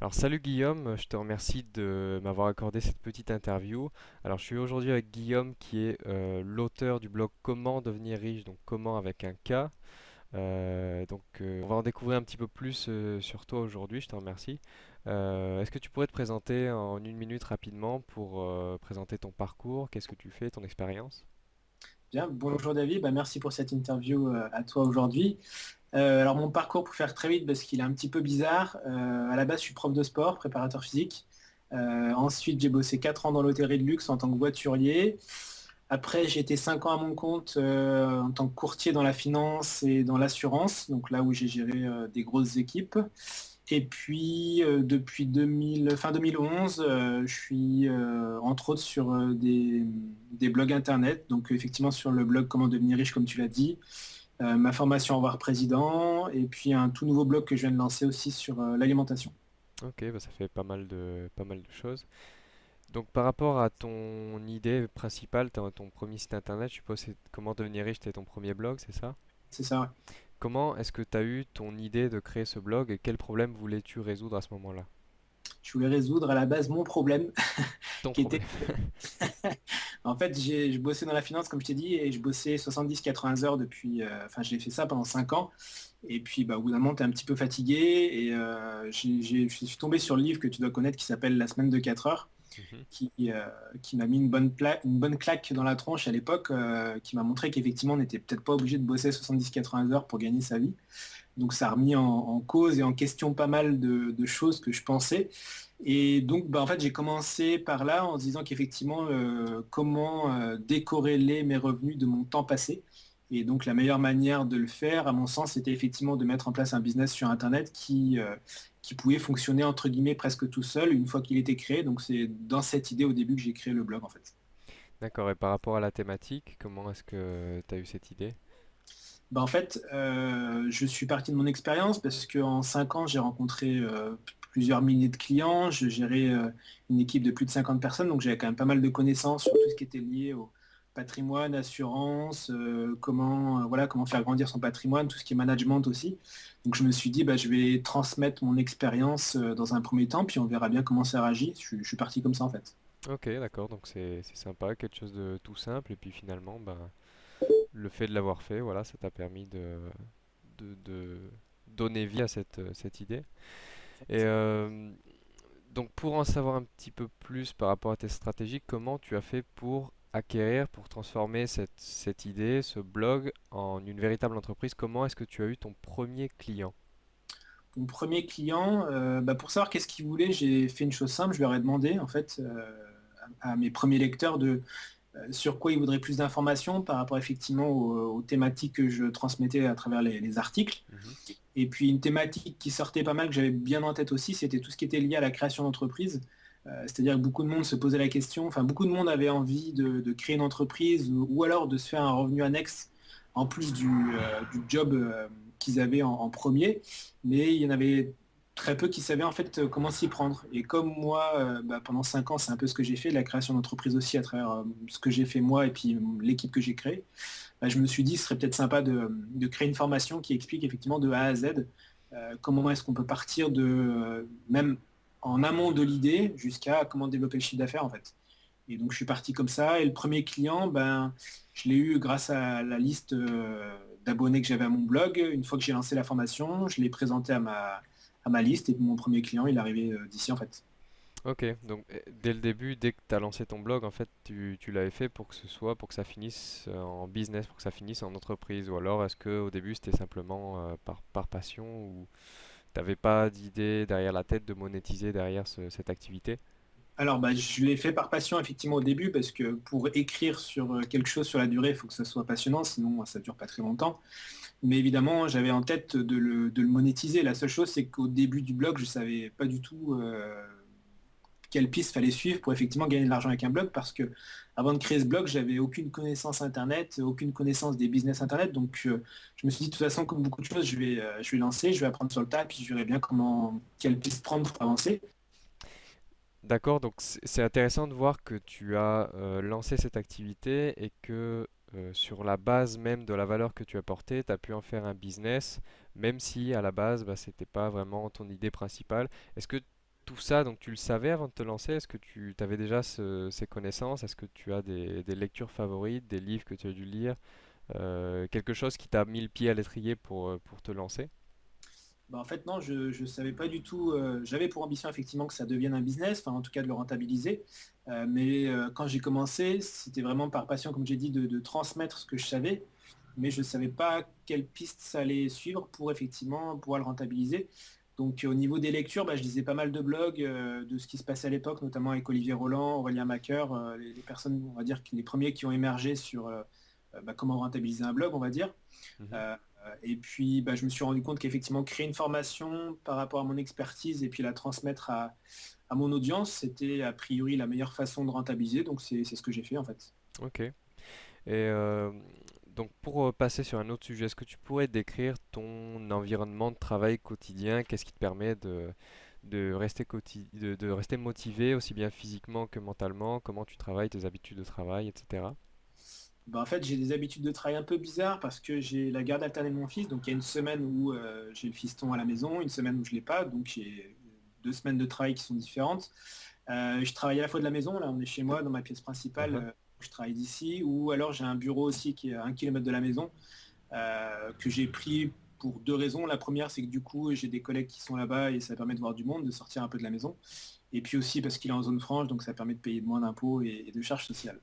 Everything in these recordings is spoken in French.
Alors salut Guillaume, je te remercie de m'avoir accordé cette petite interview. Alors je suis aujourd'hui avec Guillaume qui est euh, l'auteur du blog Comment devenir riche, donc comment avec un K. Euh, donc euh, on va en découvrir un petit peu plus sur toi aujourd'hui, je te remercie. Est-ce que tu pourrais te présenter en une minute rapidement pour présenter ton parcours, qu'est-ce que tu fais, ton expérience? Bien, bonjour David, Bah, merci pour cette interview à toi aujourd'hui. Euh, alors mon parcours pour faire très vite parce qu'il est un petit peu bizarre. Euh, à la base je suis prof de sport, préparateur physique. Euh, ensuite j'ai bossé 4 ans dans l'hôtellerie de luxe en tant que voiturier. Après j'ai été 5 ans à mon compte euh, en tant que courtier dans la finance et dans l'assurance, donc là où j'ai géré des grosses équipes. Et puis depuis 2000, fin 2011, euh, je suis entre autres sur des blogs internet, donc effectivement sur le blog Comment devenir riche comme tu l'as dit, euh, ma formation en voir président, et puis un tout nouveau blog que je viens de lancer aussi sur euh, l'alimentation. Ok, bah, ça fait pas mal de, pas mal de choses. Donc par rapport à ton idée principale, ton, ton premier site internet, je suppose c'est comment devenir riche, c'était ton premier blog, c'est ça? C'est ça, ouais. Comment est-ce que tu as eu ton idée de créer ce blog et quel problème voulais-tu résoudre à ce moment-là? Je voulais résoudre à la base mon problème, Ton qui était problème. En fait, j'ai, je bossais dans la finance, comme je t'ai dit, et je bossais 70-80 heures depuis... euh, Enfin, j'ai fait ça pendant 5 ans. Et puis, bah, au bout d'un moment, tu es un petit peu fatigué. Et euh, je suis tombé sur le livre que tu dois connaître qui s'appelle La semaine de 4 heures, Mhm. qui, euh, qui m'a mis une bonne, une bonne claque dans la tronche à l'époque, euh, qui m'a montré qu'effectivement, on n'était peut-être pas obligé de bosser 70-80 heures pour gagner sa vie. Donc, ça a remis en, en cause et en question pas mal de, de choses que je pensais. Et donc, bah, en fait, j'ai commencé par là en se disant qu'effectivement, euh, comment euh, décorréler mes revenus de mon temps passé. Et donc, la meilleure manière de le faire, à mon sens, c'était effectivement de mettre en place un business sur Internet qui, euh, qui pouvait fonctionner, entre guillemets, presque tout seul une fois qu'il était créé. Donc, c'est dans cette idée au début que j'ai créé le blog, en fait. D'accord, et par rapport à la thématique, comment est-ce que tu as eu cette idée? Bah, en fait, euh, je suis parti de mon expérience parce qu'en 5 ans, j'ai rencontré euh, plusieurs milliers de clients, je gérais euh, une équipe de plus de 50 personnes, donc j'avais quand même pas mal de connaissances sur tout ce qui était lié au patrimoine, assurance, euh, comment, euh, voilà, comment faire grandir son patrimoine, tout ce qui est management aussi. Donc je me suis dit, bah, je vais transmettre mon expérience dans un premier temps, puis on verra bien comment ça réagit. Je, suis parti comme ça en fait. Ok, d'accord, donc c'est sympa, quelque chose de tout simple, et puis finalement, ben, le fait de l'avoir fait, voilà, ça t'a permis de, de, de donner vie à cette, cette idée. Et euh, donc pour en savoir un petit peu plus par rapport à tes stratégies, comment tu as fait pour acquérir, pour transformer cette, cette idée, ce blog, en une véritable entreprise? Comment est-ce que tu as eu ton premier client? Mon premier client, euh, bah, pour savoir qu'est-ce qu'il voulait, j'ai fait une chose simple, je lui aurais demandé en fait euh, à, à mes premiers lecteurs de sur quoi ils voudraient plus d'informations par rapport effectivement aux, aux thématiques que je transmettais à travers les, les articles. Mhm. Et puis une thématique qui sortait pas mal, que j'avais bien en tête aussi, c'était tout ce qui était lié à la création d'entreprise. Euh, c'est-à-dire que beaucoup de monde se posait la question, enfin beaucoup de monde avait envie de, créer une entreprise ou, alors de se faire un revenu annexe en plus du, euh, job euh, qu'ils avaient en, premier, mais il y en avait très peu qui savaient en fait comment s'y prendre. Et comme moi, bah, pendant 5 ans, c'est un peu ce que j'ai fait, la création d'entreprise aussi à travers ce que j'ai fait moi et puis l'équipe que j'ai créée, bah, je me suis dit ce serait peut-être sympa de, créer une formation qui explique effectivement de A à Z euh, comment est-ce qu'on peut partir de euh, même en amont de l'idée jusqu'à comment développer le chiffre d'affaires en fait. Et donc je suis parti comme ça. Et le premier client, ben, je l'ai eu grâce à la liste euh, d'abonnés que j'avais à mon blog. Une fois que j'ai lancé la formation, je l'ai présenté à ma, à ma liste et mon premier client, il est arrivé d'ici en fait. Ok, donc euh, dès le début, dès que tu as lancé ton blog, en fait, tu, tu l'avais fait pour que ce soit, pour que ça finisse euh, en business, pour que ça finisse en entreprise, ou alors est-ce que au début c'était simplement euh, par, par passion, ou t'avais pas d'idée derrière la tête de monétiser derrière ce- cette activité? Alors bah, je l'ai fait par passion effectivement au début parce que pour écrire sur euh, quelque chose sur la durée, il faut que ça soit passionnant, sinon ça dure pas très longtemps. Mais évidemment, j'avais en tête de le, de le monétiser. La seule chose, c'est qu'au début du blog, je savais pas du tout euh, quelle piste fallait suivre pour effectivement gagner de l'argent avec un blog parce que avant de créer ce blog, j'avais aucune connaissance internet, aucune connaissance des business internet. Donc euh, je me suis dit de toute façon, comme beaucoup de choses, je vais, euh, je vais lancer, je vais apprendre sur le tas, puis je verrai bien comment quelle piste prendre pour avancer. D'accord, donc c'est intéressant de voir que tu as euh, lancé cette activité et que sur la base même de la valeur que tu apportais, tu as pu en faire un business, même si à la base, bah, c'était pas vraiment ton idée principale. Est-ce que tout ça, donc tu le savais avant de te lancer? Est-ce que tu avais déjà ce- ces connaissances? Est-ce que tu as des, lectures favorites, des livres que tu as dû lire? Euh, quelque chose qui t'a mis le pied à l'étrier pour, euh, pour te lancer? Bah, en fait, non, je ne savais pas du tout. euh, J'avais pour ambition effectivement que ça devienne un business, enfin en tout cas de le rentabiliser. Mais quand j'ai commencé, c'était vraiment par passion, comme j'ai dit, de, de transmettre ce que je savais. Mais je ne savais pas quelle piste ça allait suivre pour effectivement pouvoir le rentabiliser. Donc au niveau des lectures, bah, je lisais pas mal de blogs euh, de ce qui se passait à l'époque, notamment avec Olivier Roland, Aurélien Macker, euh, les, les personnes, on va dire, les premiers qui ont émergé sur euh, euh, bah, comment rentabiliser un blog, on va dire. Mhm. Euh, et puis, bah, je me suis rendu compte qu'effectivement, créer une formation par rapport à mon expertise et puis la transmettre à, à mon audience, c'était a priori la meilleure façon de rentabiliser. Donc, c'est ce que j'ai fait en fait. Ok. Et euh, donc pour euh, passer sur un autre sujet, est-ce que tu pourrais décrire ton environnement de travail quotidien? Qu'est-ce qui te permet de, de rester quoti- de, de rester motivé aussi bien physiquement que mentalement? Comment tu travailles, tes habitudes de travail, etc. Bah, en fait, j'ai des habitudes de travail un peu bizarres parce que j'ai la garde alternée de mon fils. Donc, il y a une semaine où euh, j'ai le fiston à la maison, une semaine où je ne l'ai pas. Donc, j'ai deux semaines de travail qui sont différentes. Euh, je travaille à la fois de la maison, là on est chez moi dans ma pièce principale, Mhm. Euh, je travaille d'ici, ou alors j'ai un bureau aussi qui est à un kilomètre de la maison, euh, que j'ai pris pour deux raisons. La première, c'est que du coup, j'ai des collègues qui sont là-bas et ça permet de voir du monde, de sortir un peu de la maison. Et puis aussi parce qu'il est en zone franche, donc ça permet de payer moins d'impôts et, et de charges sociales.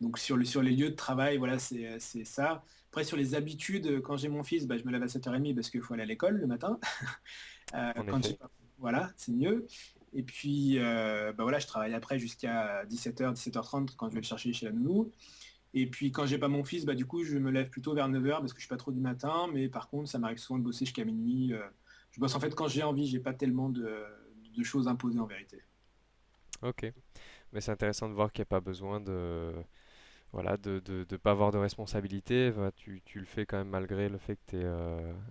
Donc sur, le, sur les lieux de travail, voilà, c'est c'est ça. Après, sur les habitudes, quand j'ai mon fils, bah, je me lève à 7h30 parce qu'il faut aller à l'école le matin. Euh, quand Voilà, c'est mieux. Et puis, euh, bah voilà, je travaille après jusqu'à 17h, 17h30 quand je vais le chercher chez la nounou. Et puis quand j'ai pas mon fils, bah du coup je me lève plutôt vers 9h parce que je suis pas trop du matin, mais par contre ça m'arrive souvent de bosser jusqu'à minuit. euh. Je bosse en fait quand j'ai envie, j'ai pas tellement de, choses imposées en vérité. Ok. Mais c'est intéressant de voir qu'il n'y a pas besoin de, voilà, de, de, pas avoir de responsabilité. Tu, tu le fais quand même malgré le fait que tu es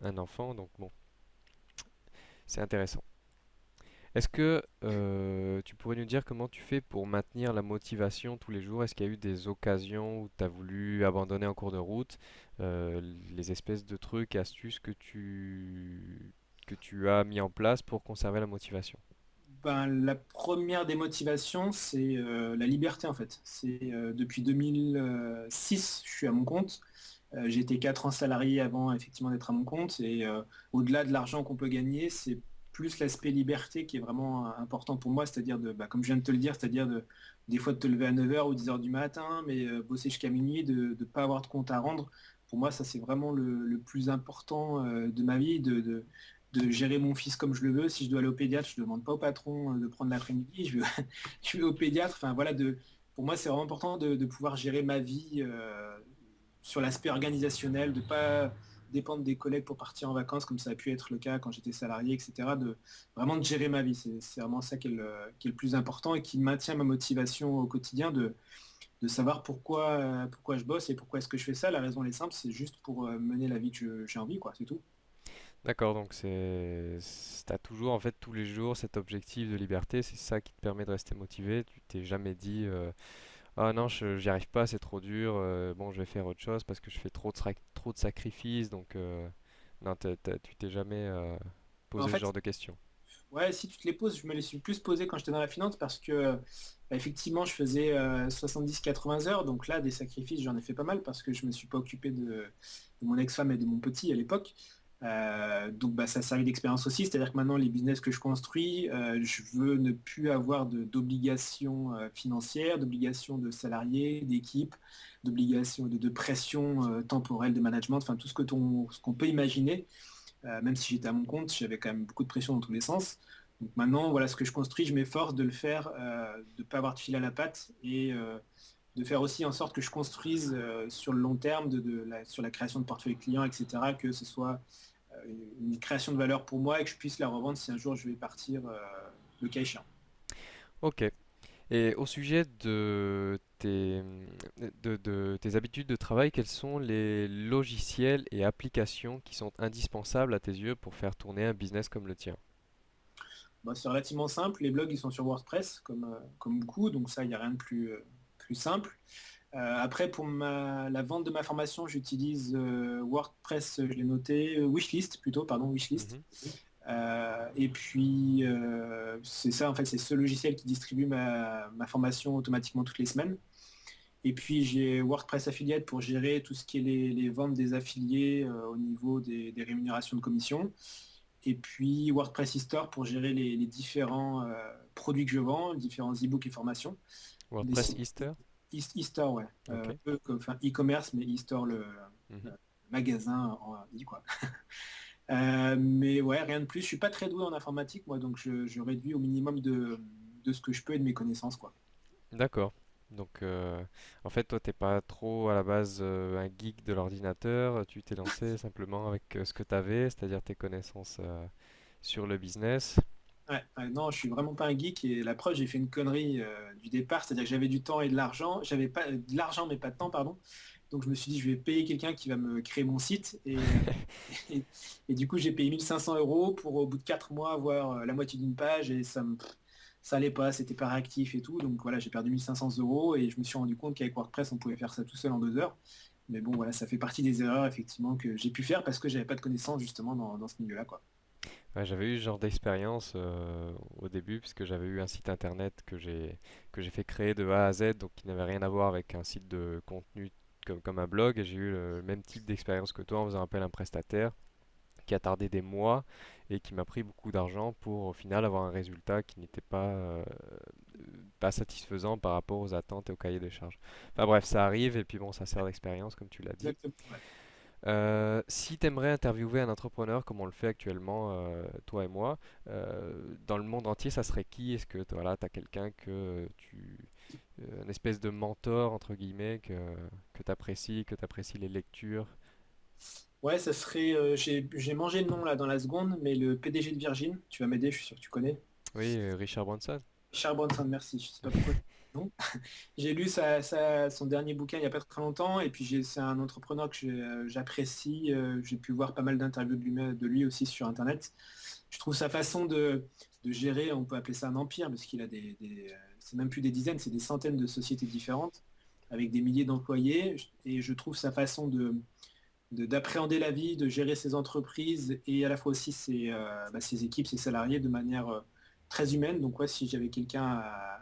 un enfant. Donc bon, c'est intéressant. Est-ce que euh, tu pourrais nous dire comment tu fais pour maintenir la motivation tous les jours? Est-ce qu'il y a eu des occasions où tu as voulu abandonner en cours de route? Euh, les espèces de trucs, astuces que tu, que tu as mis en place pour conserver la motivation? Ben, la première des motivations, c'est euh, la liberté en fait. C'est depuis 2006, je suis à mon compte. Été 4 ans salarié avant effectivement d'être à mon compte. Et au-delà de l'argent qu'on peut gagner, c'est plus l'aspect liberté qui est vraiment euh, important pour moi, c'est-à-dire de, bah, comme je viens de te le dire, c'est-à-dire de des fois de te lever à 9 heures ou 10 heures du matin, mais euh, bosser jusqu'à minuit, de ne pas avoir de compte à rendre. Pour moi, ça c'est vraiment le, plus important euh, de ma vie, de, gérer mon fils comme je le veux. Si je dois aller au pédiatre, je ne demande pas au patron de prendre l'après-midi, je je vais au pédiatre. Enfin voilà, de, pour moi c'est vraiment important de, pouvoir gérer ma vie sur l'aspect organisationnel, de pas dépendre des collègues pour partir en vacances comme ça a pu être le cas quand j'étais salarié, etc. De vraiment de gérer ma vie. C'est vraiment ça qui est, le, qui est le plus important et qui maintient ma motivation au quotidien de, de savoir pourquoi, euh, pourquoi je bosse et pourquoi est-ce que je fais ça. La raison est simple, c'est juste pour euh, mener la vie que j'ai envie, quoi, c'est tout. D'accord, donc c'est, t'as toujours en fait tous les jours cet objectif de liberté, c'est ça qui te permet de rester motivé. Tu t'es jamais dit euh, ah non, je- j'y arrive pas, c'est trop dur, euh, bon je vais faire autre chose parce que je fais trop de, sac- trop de sacrifices, donc euh, non, tu t'es jamais euh, En posé ce genre de questions. Ouais, si tu te les poses, je me les suis plus posés quand j'étais dans la finance parce que bah, effectivement je faisais euh, 70-80 heures, donc là des sacrifices j'en ai fait pas mal parce que je me suis pas occupé de, de mon ex-femme et de mon petit à l'époque. Euh, donc bah, ça servait d'expérience aussi, c'est-à-dire que maintenant les business que je construis, euh, je veux ne plus avoir d'obligations euh, financières, d'obligations de salariés, d'équipes, d'obligations de, pression temporelle de management, enfin tout ce que ce qu'on peut imaginer. Même si j'étais à mon compte, j'avais quand même beaucoup de pression dans tous les sens. Donc maintenant, voilà ce que je construis, je m'efforce de le faire, de ne pas avoir de fil à la patte et de faire aussi en sorte que je construise sur le long terme, sur la création de portefeuille client, etc., que ce soit une création de valeur pour moi et que je puisse la revendre si un jour je vais partir euh, le cas échéant. Ok. Et au sujet de tes, de, de tes habitudes de travail, quels sont les logiciels et applications qui sont indispensables à tes yeux pour faire tourner un business comme le tien? Bah, c'est relativement simple, les blogs ils sont sur WordPress comme, euh, comme beaucoup, donc ça il n'y a rien de plus, euh, plus simple. Euh, après, pour ma- la vente de ma formation, j'utilise euh, WordPress, je l'ai noté, euh, Wishlist plutôt, pardon, Wishlist. Mhm. et puis, c'est ça, en fait, c'est ce logiciel qui distribue ma, formation automatiquement toutes les semaines. Et puis, j'ai WordPress Affiliate pour gérer tout ce qui est les, ventes des affiliés au niveau des, rémunérations de commission. Et puis, WordPress e-store pour gérer les, différents produits que je vends, différents e-books et formations. WordPress E-store, ouais. peu comme e-commerce, mais e-store, le, mhm. magasin en e, quoi. Euh, mais ouais, rien de plus. Je suis pas très doué en informatique, moi, donc je, réduis au minimum de, ce que je peux et de mes connaissances, quoi. D'accord. Donc, euh, en fait, toi, t'es pas trop à la base euh, un geek de l'ordinateur. Tu t'es lancé simplement avec ce que tu avais, c'est-à-dire tes connaissances sur le business. Ouais, non, je suis vraiment pas un geek et la preuve, j'ai fait une connerie du départ, c'est-à-dire que j'avais du temps et de l'argent. J'avais pas de l'argent mais pas de temps, pardon. Donc je me suis dit, je vais payer quelqu'un qui va me créer mon site. Et, et, du coup, j'ai payé 1500 euros pour au bout de 4 mois avoir euh, la moitié d'une page et ça me ça allait pas, c'était pas réactif et tout. Donc voilà, j'ai perdu 1500 euros et je me suis rendu compte qu'avec WordPress, on pouvait faire ça tout seul en deux heures. Mais bon, voilà, ça fait partie des erreurs effectivement que j'ai pu faire parce que j'avais pas de connaissances justement dans, ce milieu-là. quoi. J'avais eu ce genre d'expérience euh, au début puisque j'avais eu un site internet que j'ai que j'ai fait créer de A à Z, donc qui n'avait rien à voir avec un site de contenu comme, un blog et j'ai eu le même type d'expérience que toi en faisant appel à un prestataire qui a tardé des mois et qui m'a pris beaucoup d'argent pour au final avoir un résultat qui n'était pas, euh, pas satisfaisant par rapport aux attentes et au cahier des charges. Enfin bref, ça arrive et puis bon, ça sert d'expérience comme tu l'as dit. Euh, si tu aimerais interviewer un entrepreneur comme on le fait actuellement, euh, toi et moi, dans le monde entier, ça serait qui? Est-ce que voilà, tu as quelqu'un que tu euh, une espèce de mentor, entre guillemets, que, que tu apprécies, que tu apprécies les lectures? Ouais, ça serait. Euh, j'ai mangé le nom là dans la seconde, mais le PDG de Virgin, tu vas m'aider, je suis sûr que tu connais. Oui, euh, Richard Branson. Richard Branson, merci. Je sais pas pourquoi. j'ai lu son dernier bouquin il n'y a pas très longtemps, et puis c'est un entrepreneur que j'apprécie. j'ai pu voir pas mal d'interviews de lui, de lui aussi sur Internet. Je trouve sa façon de, gérer, on peut appeler ça un empire, parce qu'il a des c'est même plus des dizaines, c'est des centaines de sociétés différentes avec des milliers d'employés. Et je trouve sa façon de d'appréhender la vie, de gérer ses entreprises et à la fois aussi ses, euh, bah, équipes, ses salariés de manière euh, très humaine. Donc ouais, si j'avais quelqu'un à,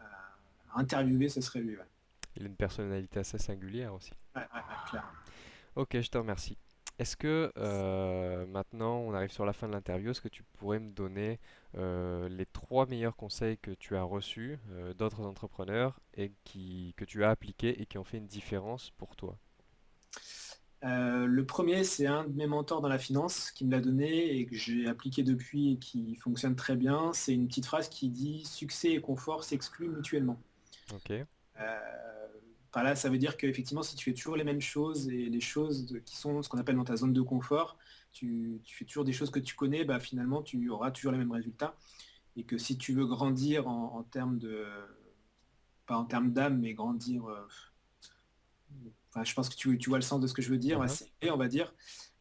interviewer, ce serait lui. Il a une personnalité assez singulière aussi. Ok, je te remercie. Est-ce que euh, maintenant on arrive sur la fin de l'interview, est-ce que tu pourrais me donner euh, les trois meilleurs conseils que tu as reçus euh, d'autres entrepreneurs et qui, que tu as appliqués et qui ont fait une différence pour toi? Le premier, c'est un de mes mentors dans la finance qui me l'a donné et que j'ai appliqué depuis et qui fonctionne très bien. C'est une petite phrase qui dit succès et confort s'excluent mutuellement. Ok. Par là, ça veut dire qu'effectivement, si tu fais toujours les mêmes choses et les choses qui sont ce qu'on appelle dans ta zone de confort, tu, fais toujours des choses que tu connais, bah, finalement, tu auras toujours les mêmes résultats. Et que si tu veux grandir en, termes de... pas en termes d'âme, mais grandir... Euh, je pense que tu, vois le sens de ce que je veux dire. Et uh-huh. on va dire,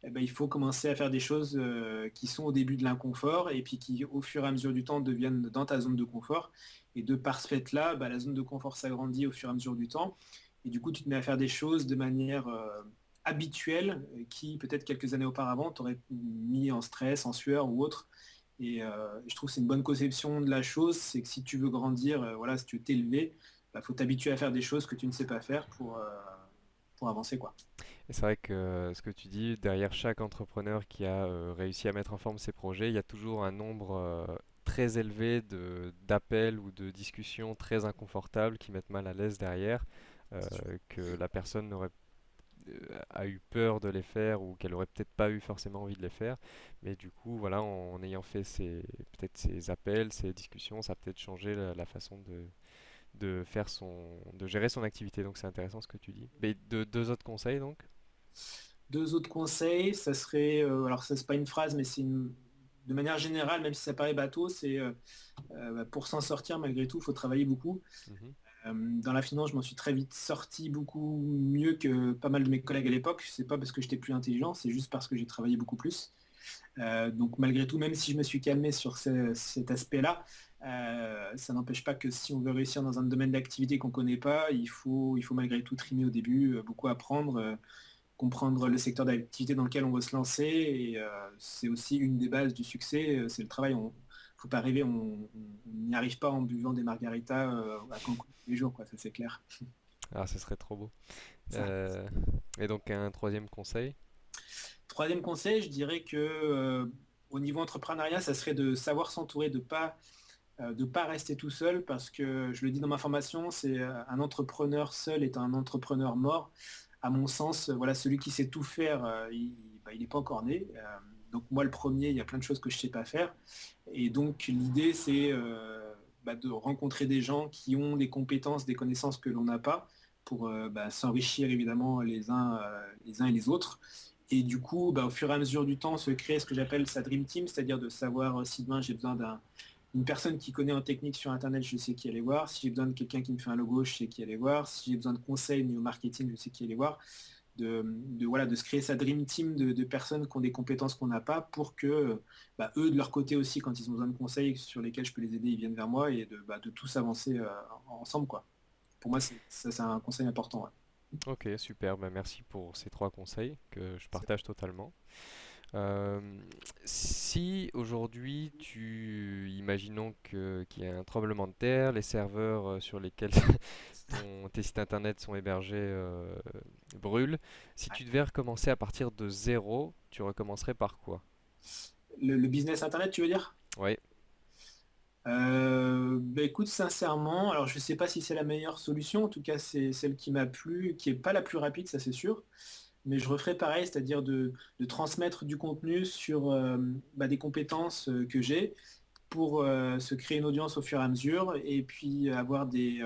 eh ben, il faut commencer à faire des choses euh, qui sont au début de l'inconfort et puis qui, au fur et à mesure du temps, deviennent dans ta zone de confort. Et de par ce fait-là, bah, la zone de confort s'agrandit au fur et à mesure du temps. Et du coup, tu te mets à faire des choses de manière euh, habituelle qui, peut-être quelques années auparavant, t'aurait mis en stress, en sueur ou autre. Et euh, je trouve que c'est une bonne conception de la chose, c'est que si tu veux grandir, voilà, si tu veux t'élever, il bah, faut t'habituer à faire des choses que tu ne sais pas faire pour, pour avancer. quoi. Et c'est vrai que ce que tu dis, derrière chaque entrepreneur qui a réussi à mettre en forme ses projets, il y a toujours un nombre très élevé d'appels ou de discussions très inconfortables qui mettent mal à l'aise derrière, euh, que la personne n'aurait euh, a eu peur de les faire ou qu'elle aurait peut-être pas eu forcément envie de les faire mais du coup voilà en, ayant fait ces peut-être ces appels ces discussions ça a peut-être changé la, façon de de faire son de gérer son activité donc c'est intéressant ce que tu dis mais de, deux autres conseils donc? Deux autres conseils ça serait euh, alors ça c'est pas une phrase mais c'est une de manière générale, même si ça paraît bateau, c'est euh, euh, bah, pour s'en sortir malgré tout, il faut travailler beaucoup. Mhm. Euh, dans la finance, je m'en suis très vite sorti beaucoup mieux que pas mal de mes collègues à l'époque. C'est pas parce que j'étais plus intelligent, c'est juste parce que j'ai travaillé beaucoup plus. Donc malgré tout, même si je me suis calmé sur cet aspect-là, ça n'empêche pas que si on veut réussir dans un domaine d'activité qu'on ne connaît pas, il faut, il faut malgré tout trimer au début, beaucoup apprendre comprendre le secteur d'activité dans lequel on veut se lancer. Et c'est aussi une des bases du succès, c'est le travail. On, faut pas arriver, on n'y arrive pas en buvant des margaritas à Cancun tous les jours, quoi, ça c'est clair. Ah, ce serait trop beau. et donc un troisième conseil? Troisième conseil, je dirais que au niveau entrepreneuriat, ça serait de savoir s'entourer, de pas euh, pas rester tout seul parce que je le dis dans ma formation, c'est euh, un entrepreneur seul est un entrepreneur mort. À mon sens, voilà, celui qui sait tout faire, euh, il n'est bah, pas encore né. donc moi le premier, il y a plein de choses que je ne sais pas faire. Et donc l'idée c'est bah, de rencontrer des gens qui ont des compétences, des connaissances que l'on n'a pas pour bah, s'enrichir évidemment les uns, les uns et les autres. Et du coup, au fur et à mesure du temps, se créer ce que j'appelle sa Dream Team, c'est-à-dire de savoir si demain j'ai besoin d'un une personne qui connaît en technique sur Internet, je sais qui aller voir. Si j'ai besoin de quelqu'un qui me fait un logo, je sais qui aller voir. Si j'ai besoin de conseils au marketing, je sais qui aller voir. De, voilà, de se créer sa dream team de, personnes qui ont des compétences qu'on n'a pas pour que bah, eux, de leur côté aussi, quand ils ont besoin de conseils sur lesquels je peux les aider, ils viennent vers moi et de, bah, tous avancer euh, ensemble. Quoi. Pour moi, c'est un conseil important. Ok, super. Bah, merci pour ces trois conseils que je partage totalement. Euh, si aujourd'hui, tu, imaginons qu'il y a un tremblement de terre, les serveurs euh, sur lesquels tes sites internet sont hébergés euh, brûlent, si tu devais recommencer à partir de zéro, tu recommencerais par quoi? Le, business internet, tu veux dire? Oui. Bah écoute, sincèrement, alors je sais pas si c'est la meilleure solution, en tout cas c'est celle qui m'a plu, qui n'est pas la plus rapide, ça c'est sûr mais je referai pareil, c'est-à-dire de, transmettre du contenu sur euh, bah, des compétences euh, que j'ai pour euh, se créer une audience au fur et à mesure et puis avoir des,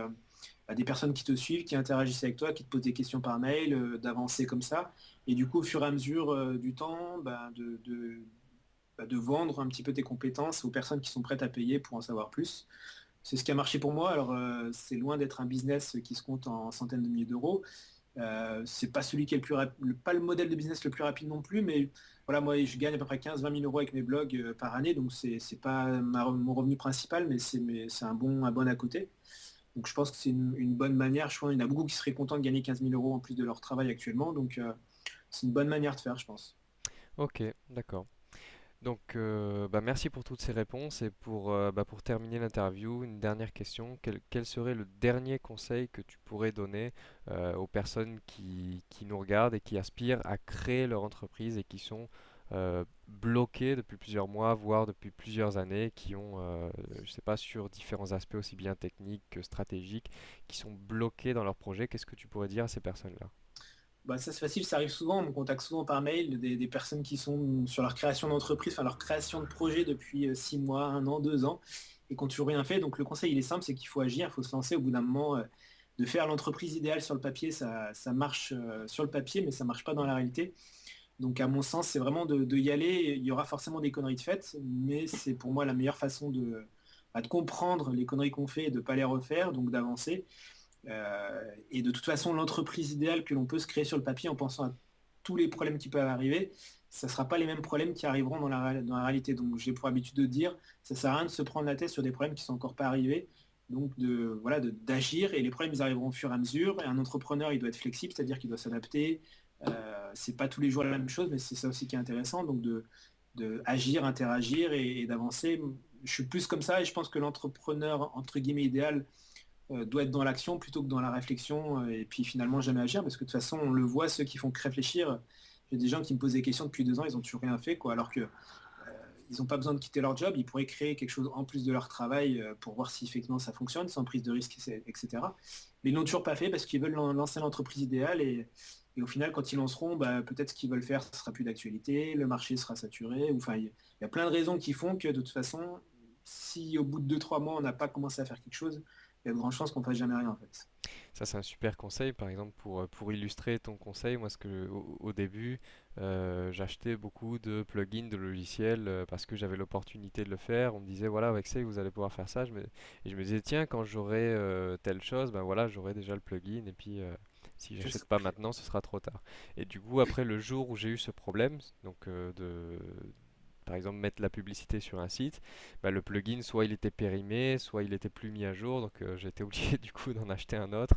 bah, des personnes qui te suivent, qui interagissent avec toi, qui te posent des questions par mail, d'avancer comme ça. Et du coup, au fur et à mesure du temps, de, de, vendre un petit peu tes compétences aux personnes qui sont prêtes à payer pour en savoir plus. C'est ce qui a marché pour moi. Alors, c'est loin d'être un business qui se compte en centaines de milliers d'euros, euh, c'est pas celui qui est le plus pas le modèle de business le plus rapide non plus, mais voilà, moi je gagne à peu près 15-20 000 euros avec mes blogs euh, par année, donc c'est pas mon revenu principal, mais c'est un bon, un bon à côté. Donc je pense que c'est une, bonne manière. Je pense qu'il y en a beaucoup qui seraient contents de gagner 15 000 euros en plus de leur travail actuellement, donc euh, c'est une bonne manière de faire, je pense. Ok, d'accord. Donc, euh, bah, merci pour toutes ces réponses. Et pour, euh, bah, pour terminer l'interview, une dernière question. Quel, serait le dernier conseil que tu pourrais donner euh, aux personnes qui, nous regardent et qui aspirent à créer leur entreprise et qui sont bloquées depuis plusieurs mois, voire depuis plusieurs années, qui ont, je sais pas, sur différents aspects aussi bien techniques que stratégiques, qui sont bloqués dans leur projet Qu'est-ce que tu pourrais dire à ces personnes-là? Bah, ça c'est facile, ça arrive souvent, on me contacte souvent par mail des, personnes qui sont sur leur création d'entreprise, enfin leur création de projet depuis euh, six mois, un an, deux ans, et qui n'ont toujours rien fait. Donc le conseil il est simple, c'est qu'il faut agir, il faut se lancer au bout d'un moment, euh, de faire l'entreprise idéale sur le papier, ça, marche euh, sur le papier, mais ça ne marche pas dans la réalité. Donc à mon sens, c'est vraiment de, y aller. Il y aura forcément des conneries de fait, mais c'est pour moi la meilleure façon de, bah, de comprendre les conneries qu'on fait et de ne pas les refaire, donc d'avancer. Euh, et de toute façon, l'entreprise idéale que l'on peut se créer sur le papier en pensant à tous les problèmes qui peuvent arriver, ça ne sera pas les mêmes problèmes qui arriveront dans la, réalité. Donc j'ai pour habitude de dire, ça ne sert à rien de se prendre la tête sur des problèmes qui ne sont encore pas arrivés. Donc voilà d'agir et les problèmes ils arriveront au fur et à mesure. Et un entrepreneur il doit être flexible, c'est-à-dire qu'il doit s'adapter. Euh, c'est pas tous les jours la même chose, mais c'est ça aussi qui est intéressant. Donc de, de agir, interagir et d'avancer. Je suis plus comme ça et je pense que l'entrepreneur entre guillemets idéal, euh, doit être dans l'action plutôt que dans la réflexion euh, et puis finalement jamais agir parce que de toute façon on le voit ceux qui font que réfléchir j'ai des gens qui me posent des questions depuis deux ans ils ont toujours rien fait quoi alors que euh, ils n'ont pas besoin de quitter leur job ils pourraient créer quelque chose en plus de leur travail pour voir si effectivement ça fonctionne sans prise de risque etc mais ils n'ont toujours pas fait parce qu'ils veulent lancer l'entreprise idéale et, au final quand ils lanceront bah, peut-être ce qu'ils veulent faire ce sera plus d'actualité le marché sera saturé enfin il y, a plein de raisons qui font que de toute façon si au bout de deux trois mois on n'a pas commencé à faire quelque chose il y a de grandes chances qu'on fasse jamais rien en fait. Ça c'est un super conseil par exemple pour, euh, pour illustrer ton conseil. Moi ce que au, début euh, j'achetais beaucoup de plugins de logiciels euh, parce que j'avais l'opportunité de le faire. On me disait voilà avec ça vous allez pouvoir faire ça. Je me, et je me disais tiens quand j'aurai telle chose ben voilà j'aurai déjà le plugin et puis si j'achète pas maintenant ce sera trop tard. Et du coup après le jour où j'ai eu ce problème donc de par exemple mettre la publicité sur un site, bah, le plugin soit il était périmé, soit il était plus mis à jour, donc euh, été obligé du coup d'en acheter un autre.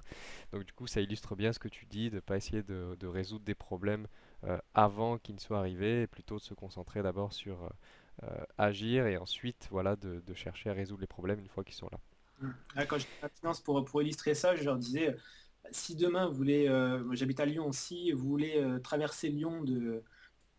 Donc du coup ça illustre bien ce que tu dis, de ne pas essayer de, résoudre des problèmes euh, avant qu'ils ne soient arrivés, et plutôt de se concentrer d'abord sur euh, agir et ensuite voilà de, chercher à résoudre les problèmes une fois qu'ils sont là. Mm. Ah, Quand j'étais en finance, pour, illustrer ça, je leur disais, si demain vous voulez, j'habite à Lyon, si vous voulez traverser Lyon de,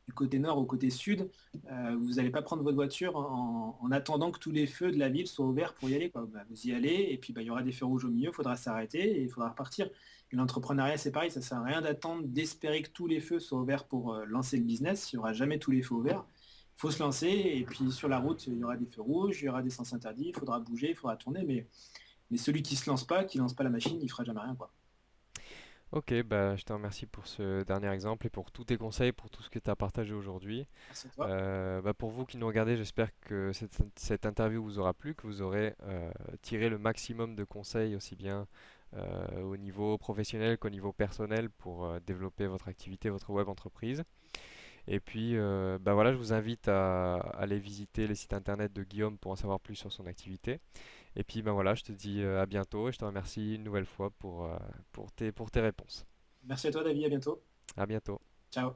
du côté nord au côté sud, euh, vous n'allez pas prendre votre voiture en, en attendant que tous les feux de la ville soient ouverts pour y aller. Bah, vous y allez et puis bah, il y aura des feux rouges au milieu, il faudra s'arrêter et il faudra repartir. L'entrepreneuriat, c'est pareil, ça sert à rien d'attendre, d'espérer que tous les feux soient ouverts pour euh, lancer le business. Il n'y aura jamais tous les feux ouverts. Il faut se lancer et puis sur la route, il y aura des feux rouges, il y aura des sens interdits, il faudra bouger, il faudra tourner, mais, mais celui qui se lance pas, qui lance pas la machine, il fera jamais rien. Quoi. Ok, bah, je te remercie pour ce dernier exemple et pour tous tes conseils, pour tout ce que tu as partagé aujourd'hui. Merci à toi. Euh, bah, pour vous qui nous regardez, j'espère que cette, cette interview vous aura plu, que vous aurez euh, tiré le maximum de conseils aussi bien euh, au niveau professionnel qu'au niveau personnel pour développer votre activité, votre web entreprise. Et puis, euh, bah voilà, je vous invite à, à aller visiter les sites internet de Guillaume pour en savoir plus sur son activité. Et puis, ben voilà, je te dis euh, à bientôt et je te remercie une nouvelle fois pour, euh, pour tes, pour tes réponses. Merci à toi, David, à bientôt. À bientôt. Ciao.